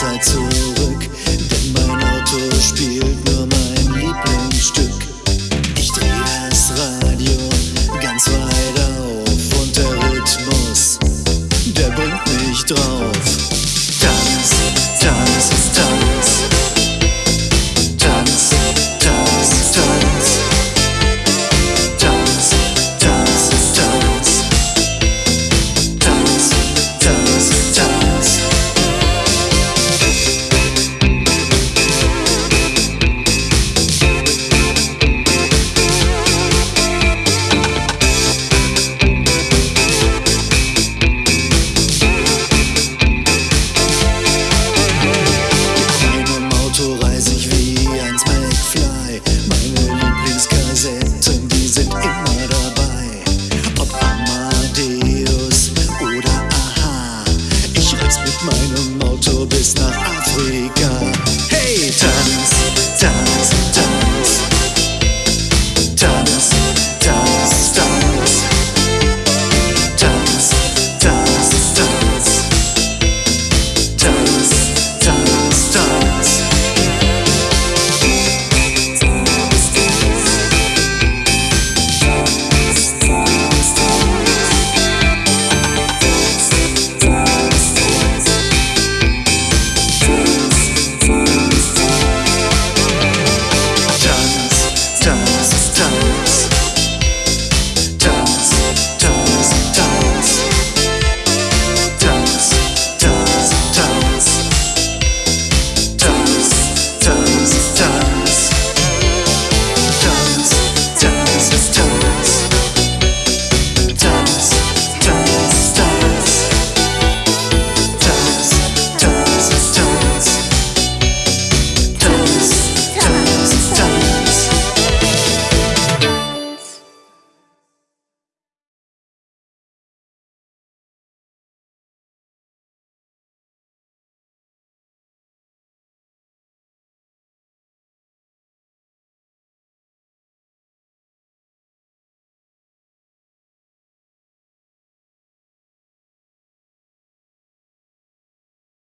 Zeit zurück, denn mein Auto spielt nur mein Lieblingsstück. Ich dreh das Radio ganz weit auf und der Rhythmus, der bringt mich drauf. Tanz, tanz. wie eins McFly. Meine Lieblingskassetten, die sind immer dabei. Ob Amadeus oder Aha, ich reise mit meinem Auto bis nach Afrika. Hey, tanz, tanz.